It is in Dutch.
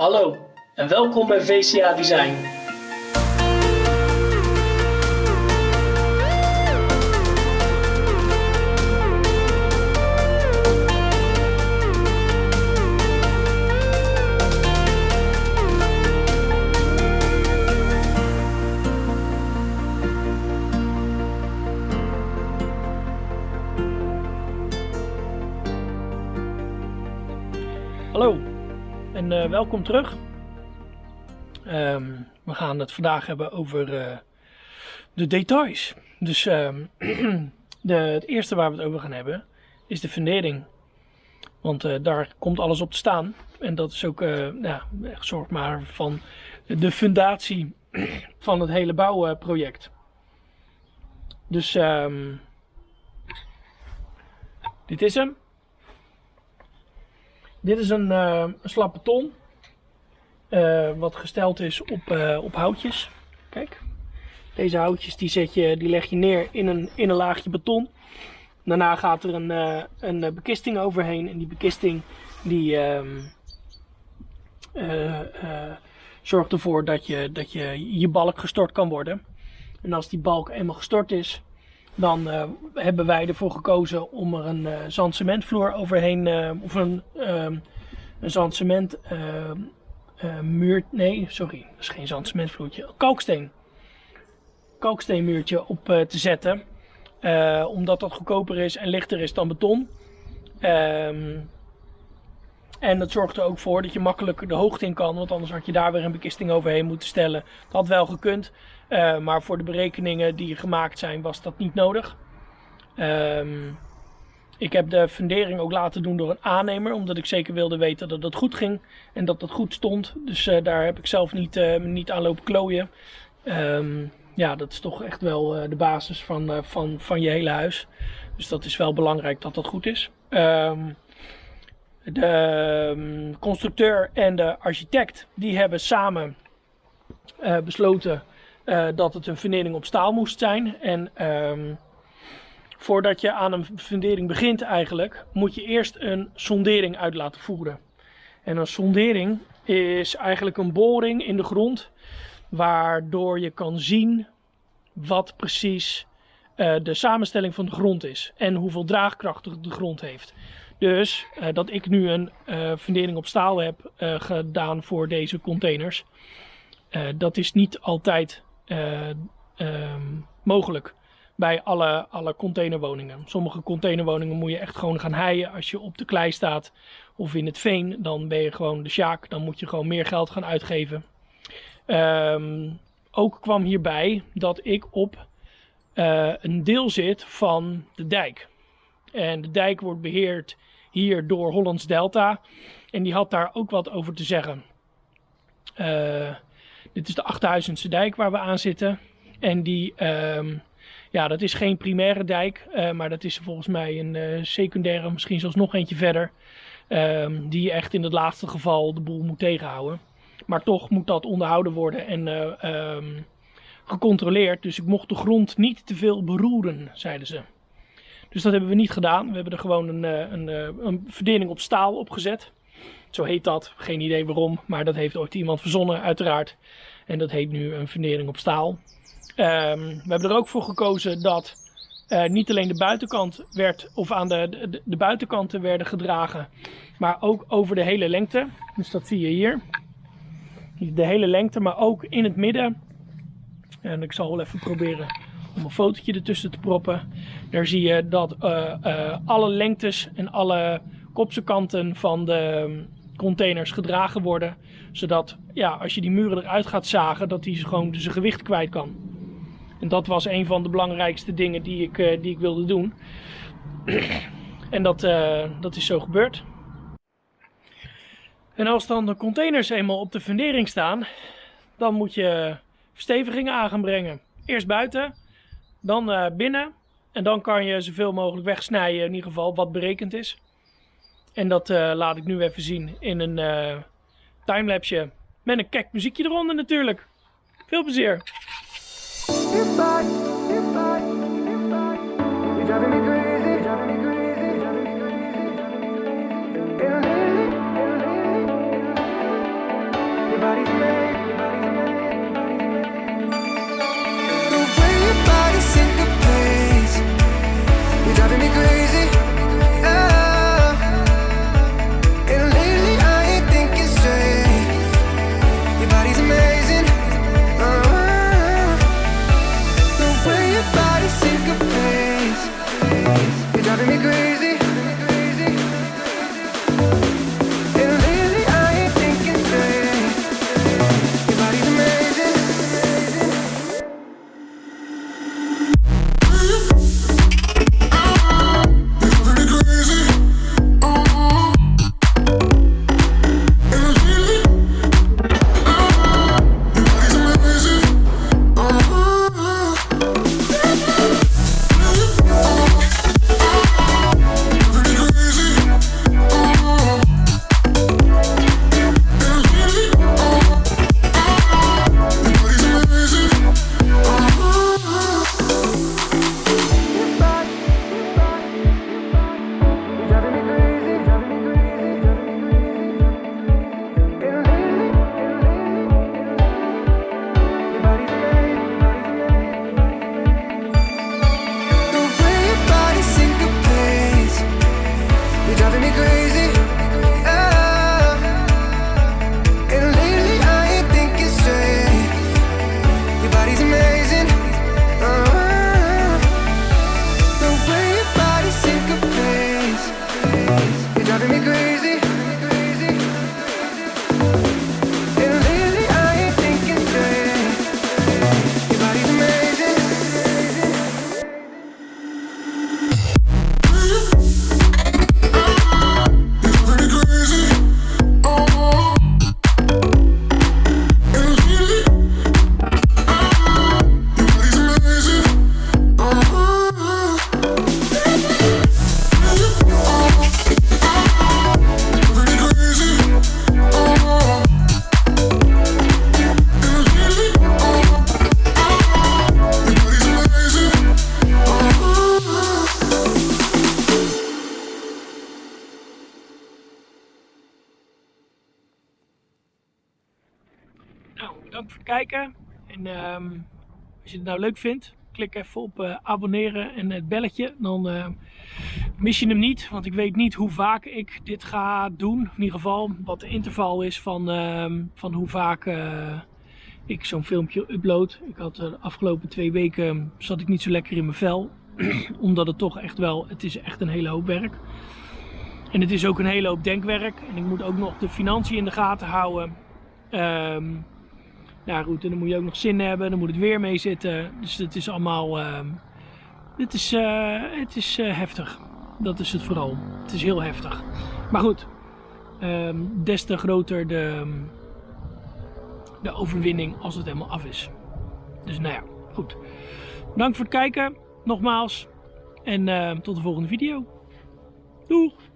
Hallo en welkom bij VCA Design. Eh, welkom terug. Ehm, we gaan het vandaag hebben over eh, de details. Dus ehm, de, het eerste waar we het over gaan hebben is de fundering. Want eh, daar komt alles op te staan. En dat is ook, ja, zorg maar van de fundatie van het hele bouwproject. Dus ehm, dit is hem. Dit is een, uh, een slap beton. Uh, wat gesteld is op, uh, op houtjes. Kijk. Deze houtjes die, zet je, die leg je neer in een, in een laagje beton. Daarna gaat er een, een bekisting overheen. En die bekisting die ehm, zorgt ervoor dat je, dat je balk gestort kan worden. En als die balk eenmaal gestort is, dan hebben wij ervoor gekozen om er een uh, zandcementvloer overheen, uh, of een, ehm, een zandcement muur, nee sorry, dat is geen zandcementvloertje, kalksteen. Kalksteenmuurtje op te zetten, omdat dat goedkoper is en lichter is dan beton. Um, en dat zorgt er ook voor dat je makkelijk de hoogte in kan. Want anders had je daar weer een bekisting overheen moeten stellen. Dat had wel gekund. Uh, maar voor de berekeningen die gemaakt zijn was dat niet nodig. Um, ik heb de fundering ook laten doen door een aannemer. Omdat ik zeker wilde weten dat het goed ging. En dat het goed stond. Dus uh, daar heb ik zelf niet, uh, niet aan lopen klooien. Um, ja, dat is toch echt wel de basis van, van, van je hele huis. Dus dat is wel belangrijk dat dat goed is. Um, de um, constructeur en de architect die hebben samen besloten dat het een fundering op staal moest zijn. En voordat je aan een fundering begint eigenlijk, moet je eerst een sondering uit laten voeren. En een sondering is eigenlijk een boring in de grond, waardoor je kan zien wat precies uh, de samenstelling van de grond is en hoeveel draagkracht de grond heeft. Dus uh, dat ik nu een uh, fundering op staal heb gedaan voor deze containers. dat is niet altijd um, mogelijk bij alle, alle containerwoningen. Sommige containerwoningen moet je echt gewoon gaan heien als je op de klei staat of in het veen. Dan ben je gewoon de sjaak. Dan moet je gewoon meer geld gaan uitgeven. Um, ook kwam hierbij dat ik op een deel zit van de dijk. En de dijk wordt beheerd hier door Hollands Delta. En die had daar ook wat over te zeggen. Uh, dit is de 8000ste dijk waar we aan zitten. En die, um, ja, dat is geen primaire dijk, uh, maar dat is volgens mij een uh, secundaire, misschien zelfs nog eentje verder. Um, die echt in het laatste geval de boel moet tegenhouden. Maar toch moet dat onderhouden worden en um, gecontroleerd. Dus ik mocht de grond niet te veel beroeren, zeiden ze. Dus dat hebben we niet gedaan. We hebben er gewoon een, eh, een, eh, een verdeling op staal opgezet. Zo heet dat. Geen idee waarom. Maar dat heeft ooit iemand verzonnen uiteraard. En dat heet nu een fundering op staal. Um, we hebben er ook voor gekozen dat uh, niet alleen de buitenkant werd, of aan de, de, buitenkanten werden gedragen, maar ook over de hele lengte. Dus dat zie je hier. De hele lengte, maar ook in het midden. En ik zal wel even proberen om een fotootje ertussen te proppen. Daar zie je dat uh, uh, alle lengtes en alle kopse kanten van de containers gedragen worden. Zodat ja, als je die muren eruit gaat zagen, dat die gewoon zijn gewicht kwijt kan. En dat was een van de belangrijkste dingen die ik, uh, die ik wilde doen. en dat, dat is zo gebeurd. En als dan de containers eenmaal op de fundering staan, dan moet je verstevigingen aan gaan brengen. Eerst buiten, dan uh, binnen. En dan kan je zoveel mogelijk wegsnijden, in ieder geval wat berekend is. En dat laat ik nu even zien in een timelapse met een kek muziekje eronder natuurlijk. Veel plezier! goodbye. Bedankt voor het kijken. En ehm, als je het nou leuk vindt, klik even op eh, abonneren en het belletje. Dan eh, mis je hem niet, want ik weet niet hoe vaak ik dit ga doen. In ieder geval wat de interval is van, ehm, van hoe vaak eh, ik zo'n filmpje upload. Ik had de afgelopen twee weken zat ik niet zo lekker in mijn vel. Omdat het toch echt wel, het is echt een hele hoop werk. En het is ook een hele hoop denkwerk. En ik moet ook nog de financiën in de gaten houden. Ehm goed, en dan moet je ook nog zin hebben, dan moet het weer mee zitten. Dus het is allemaal, ehm, het is, eh, het is eh, heftig. Dat is het vooral. Het is heel heftig. Maar goed, ehm, des te groter de, de overwinning als het helemaal af is. Dus nou ja, goed. Bedankt voor het kijken, nogmaals. En ehm, tot de volgende video. Doeg!